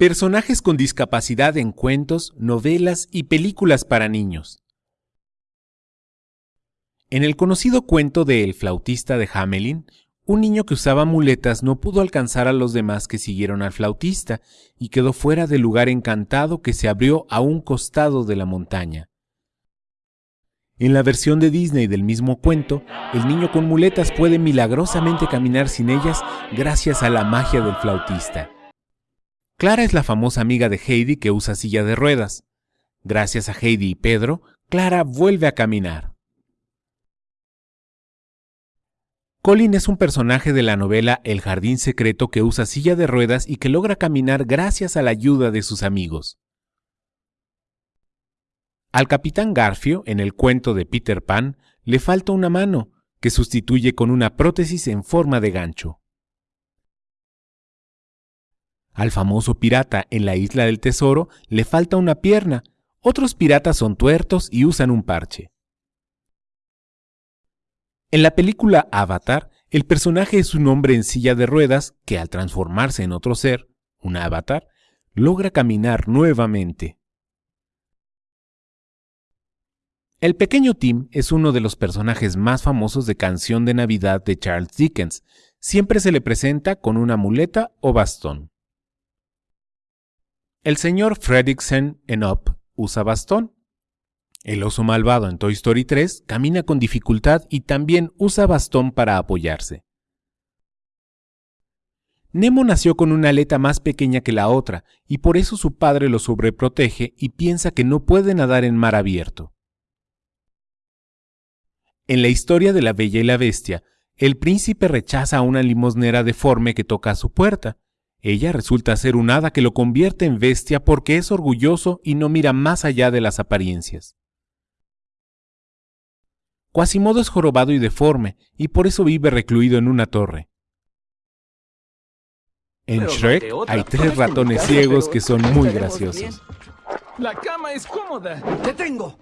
Personajes con discapacidad en cuentos, novelas y películas para niños. En el conocido cuento de El flautista de Hamelin, un niño que usaba muletas no pudo alcanzar a los demás que siguieron al flautista y quedó fuera del lugar encantado que se abrió a un costado de la montaña. En la versión de Disney del mismo cuento, el niño con muletas puede milagrosamente caminar sin ellas gracias a la magia del flautista. Clara es la famosa amiga de Heidi que usa silla de ruedas. Gracias a Heidi y Pedro, Clara vuelve a caminar. Colin es un personaje de la novela El Jardín Secreto que usa silla de ruedas y que logra caminar gracias a la ayuda de sus amigos. Al capitán Garfio, en el cuento de Peter Pan, le falta una mano, que sustituye con una prótesis en forma de gancho. Al famoso pirata en la isla del tesoro le falta una pierna, otros piratas son tuertos y usan un parche. En la película Avatar, el personaje es un hombre en silla de ruedas que al transformarse en otro ser, un avatar, logra caminar nuevamente. El pequeño Tim es uno de los personajes más famosos de Canción de Navidad de Charles Dickens. Siempre se le presenta con una muleta o bastón. El señor Fredricksen en Up usa bastón. El oso malvado en Toy Story 3 camina con dificultad y también usa bastón para apoyarse. Nemo nació con una aleta más pequeña que la otra y por eso su padre lo sobreprotege y piensa que no puede nadar en mar abierto. En la historia de la Bella y la Bestia, el príncipe rechaza a una limosnera deforme que toca a su puerta, ella resulta ser un hada que lo convierte en bestia porque es orgulloso y no mira más allá de las apariencias. Quasimodo es jorobado y deforme, y por eso vive recluido en una torre. En Shrek hay tres ratones ciegos que son muy graciosos. La cama es cómoda. ¡Te tengo!